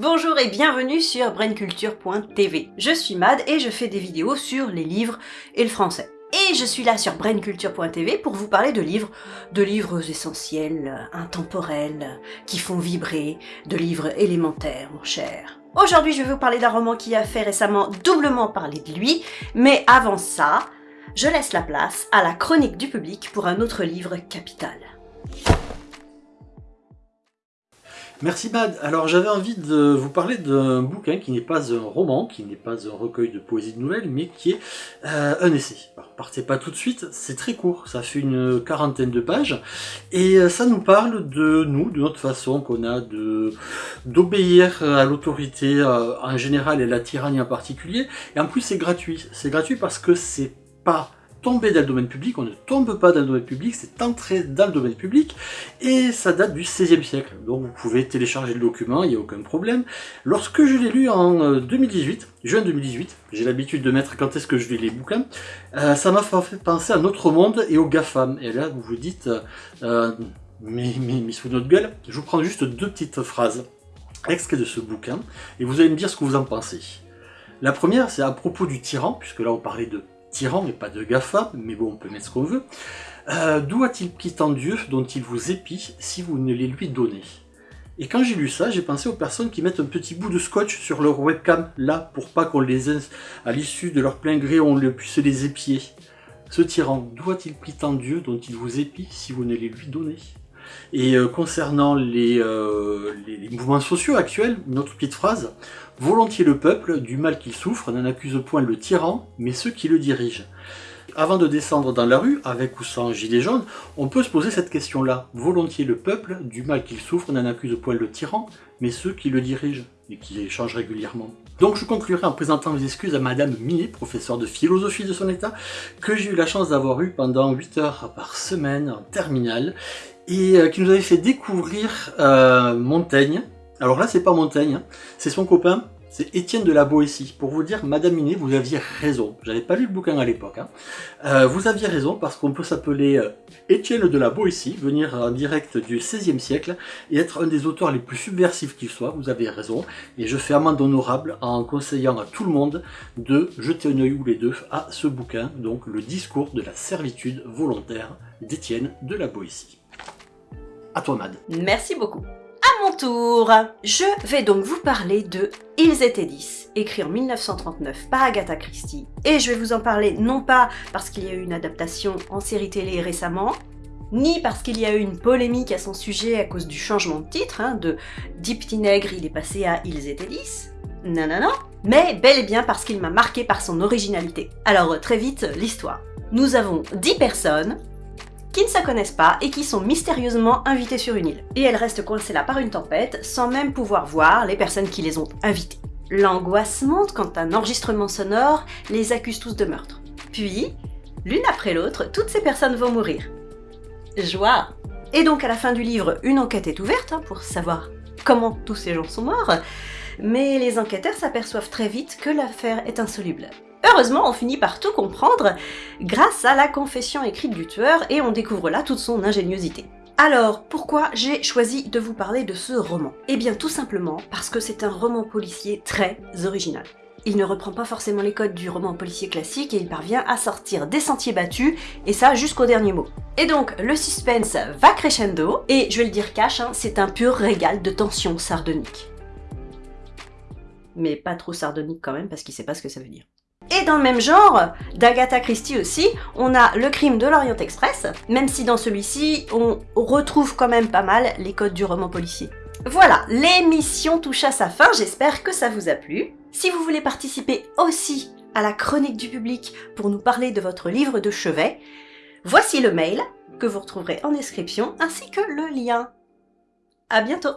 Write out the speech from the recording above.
Bonjour et bienvenue sur brainculture.tv. Je suis Mad et je fais des vidéos sur les livres et le français. Et je suis là sur brainculture.tv pour vous parler de livres, de livres essentiels, intemporels, qui font vibrer, de livres élémentaires, mon cher. Aujourd'hui, je vais vous parler d'un roman qui a fait récemment doublement parler de lui, mais avant ça, je laisse la place à la chronique du public pour un autre livre capital. Merci Bad. Alors j'avais envie de vous parler d'un bouquin qui n'est pas un roman, qui n'est pas un recueil de poésie de nouvelles, mais qui est euh, un essai. Alors partez pas tout de suite, c'est très court, ça fait une quarantaine de pages, et euh, ça nous parle de nous, de notre façon qu'on a de d'obéir à l'autorité euh, en général et la tyrannie en particulier, et en plus c'est gratuit. C'est gratuit parce que c'est pas tomber dans le domaine public, on ne tombe pas dans le domaine public, c'est entrer dans le domaine public, et ça date du XVIe siècle, donc vous pouvez télécharger le document, il n'y a aucun problème. Lorsque je l'ai lu en 2018, euh, juin 2018, j'ai l'habitude de mettre quand est-ce que je lis les bouquins, euh, ça m'a fait penser à notre monde et aux GAFAM, et là vous vous dites, euh, mais, mais, sous notre gueule, je vous prends juste deux petites phrases extraits de ce bouquin, et vous allez me dire ce que vous en pensez. La première, c'est à propos du tyran, puisque là on parlait de tyran et pas de GAFA, mais bon, on peut mettre ce qu'on veut. Euh, d'où a-t-il pris tant Dieu dont il vous épie si vous ne les lui donnez? Et quand j'ai lu ça, j'ai pensé aux personnes qui mettent un petit bout de scotch sur leur webcam, là, pour pas qu'on les à l'issue de leur plein gré, on puisse les épier. Ce tyran, d'où a-t-il pris tant Dieu dont il vous épie si vous ne les lui donnez? Et euh, concernant euh, les, mouvements sociaux actuels, une autre petite phrase, Volontiers le peuple, du mal qu'il souffre, n'en accuse point le tyran, mais ceux qui le dirigent. Avant de descendre dans la rue, avec ou sans gilet jaune, on peut se poser cette question-là. Volontiers le peuple, du mal qu'il souffre, n'en accuse point le tyran, mais ceux qui le dirigent, et qui échangent régulièrement. Donc je conclurai en présentant mes excuses à Madame Minet, professeure de philosophie de son état, que j'ai eu la chance d'avoir eu pendant 8 heures par semaine en terminale, et euh, qui nous avait fait découvrir euh, Montaigne. Alors là, c'est pas Montaigne, hein. c'est son copain, c'est Étienne de la Boétie. Pour vous dire, Madame Minet, vous aviez raison. J'avais pas lu le bouquin à l'époque. Hein. Euh, vous aviez raison parce qu'on peut s'appeler Étienne de la Boétie, venir en direct du XVIe siècle et être un des auteurs les plus subversifs qu'il soit. Vous avez raison. Et je fais amende honorable en conseillant à tout le monde de jeter un œil ou les deux à ce bouquin, donc le discours de la servitude volontaire d'Étienne de la Boétie. À toi, Mad. Merci beaucoup. À mon tour, je vais donc vous parler de Ils étaient 10, écrit en 1939 par Agatha Christie. Et je vais vous en parler non pas parce qu'il y a eu une adaptation en série télé récemment, ni parce qu'il y a eu une polémique à son sujet à cause du changement de titre, hein, de Deep Nègre il est passé à Ils étaient 10. Non, non, non. Mais bel et bien parce qu'il m'a marqué par son originalité. Alors très vite, l'histoire. Nous avons 10 personnes qui ne se connaissent pas et qui sont mystérieusement invitées sur une île. Et elles restent coincées là par une tempête, sans même pouvoir voir les personnes qui les ont invitées. L'angoisse monte quand un enregistrement sonore les accuse tous de meurtre. Puis, l'une après l'autre, toutes ces personnes vont mourir. Joie Et donc à la fin du livre, une enquête est ouverte hein, pour savoir comment tous ces gens sont morts, mais les enquêteurs s'aperçoivent très vite que l'affaire est insoluble. Heureusement, on finit par tout comprendre grâce à la confession écrite du tueur et on découvre là toute son ingéniosité. Alors, pourquoi j'ai choisi de vous parler de ce roman? Eh bien tout simplement parce que c'est un roman policier très original. Il ne reprend pas forcément les codes du roman policier classique et il parvient à sortir des sentiers battus, et ça jusqu'au dernier mot. Et donc, le suspense va crescendo, et je vais le dire cash, hein, c'est un pur régal de tension sardonique. Mais pas trop sardonique quand même, parce qu'il sait pas ce que ça veut dire. Et dans le même genre, d'Agatha Christie aussi, on a Le crime de l'Orient Express, même si dans celui-ci, on retrouve quand même pas mal les codes du roman policier. Voilà, l'émission touche à sa fin, j'espère que ça vous a plu. Si vous voulez participer aussi à la chronique du public pour nous parler de votre livre de chevet, voici le mail que vous retrouverez en description ainsi que le lien. À bientôt